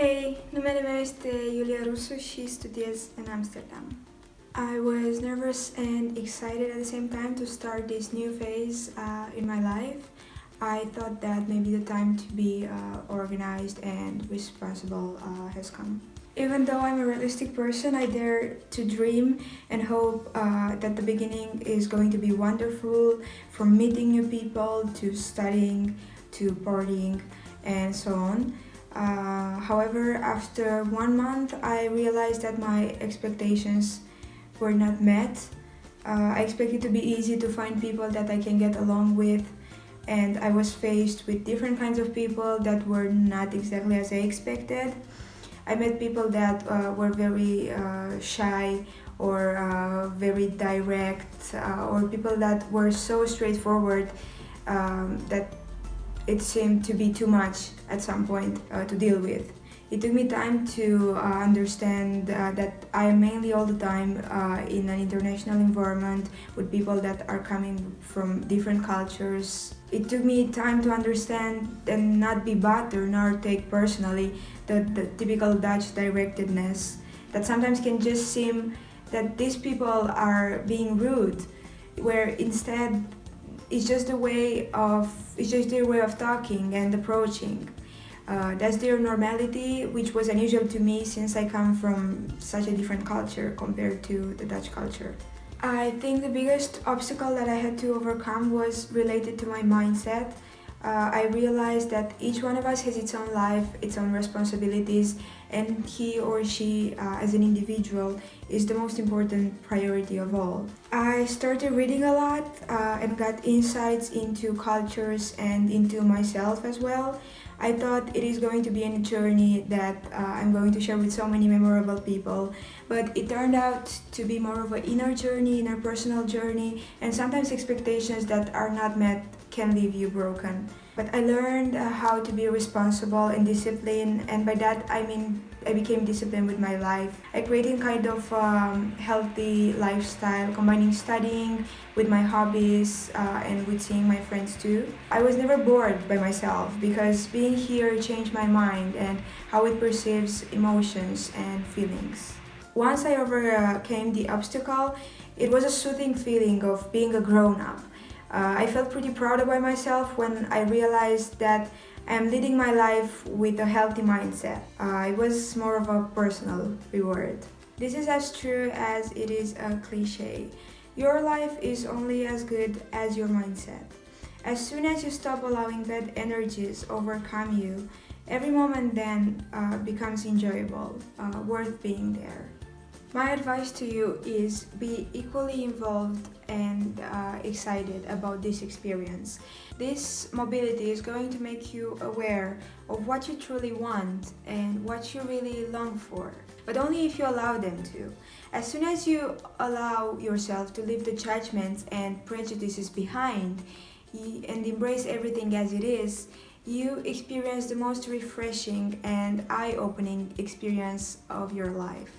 Hey, numele meu este Iulia Rusu și studiez în Amsterdam. I was nervous and excited at the same time to start this new phase uh, in my life. I thought that maybe the time to be uh, organized and responsible uh, has come. Even though I'm a realistic person, I dare to dream and hope uh, that the beginning is going to be wonderful from meeting new people to studying to partying and so on. Uh, however, after one month, I realized that my expectations were not met. Uh, I expected to be easy to find people that I can get along with and I was faced with different kinds of people that were not exactly as I expected. I met people that uh, were very uh, shy or uh, very direct uh, or people that were so straightforward um, that it seemed to be too much at some point uh, to deal with. It took me time to uh, understand uh, that I am mainly all the time uh, in an international environment with people that are coming from different cultures. It took me time to understand and not be bothered nor take personally the, the typical Dutch directedness that sometimes can just seem that these people are being rude where instead it's just a way of it's just their way of talking and approaching. Uh, that's their normality which was unusual to me since I come from such a different culture compared to the Dutch culture. I think the biggest obstacle that I had to overcome was related to my mindset uh, I realized that each one of us has its own life, its own responsibilities, and he or she, uh, as an individual, is the most important priority of all. I started reading a lot uh, and got insights into cultures and into myself as well. I thought it is going to be a journey that uh, I'm going to share with so many memorable people, but it turned out to be more of an inner journey, inner personal journey, and sometimes expectations that are not met can leave you broken. But I learned uh, how to be responsible and disciplined and by that I mean I became disciplined with my life. I created kind of um, healthy lifestyle, combining studying with my hobbies uh, and with seeing my friends too. I was never bored by myself because being here changed my mind and how it perceives emotions and feelings. Once I overcame the obstacle, it was a soothing feeling of being a grown-up. Uh, I felt pretty proud about myself when I realized that I'm leading my life with a healthy mindset. Uh, it was more of a personal reward. This is as true as it is a cliche. Your life is only as good as your mindset. As soon as you stop allowing bad energies overcome you, every moment then uh, becomes enjoyable, uh, worth being there. My advice to you is be equally involved and excited about this experience. This mobility is going to make you aware of what you truly want and what you really long for, but only if you allow them to. As soon as you allow yourself to leave the judgments and prejudices behind and embrace everything as it is, you experience the most refreshing and eye-opening experience of your life.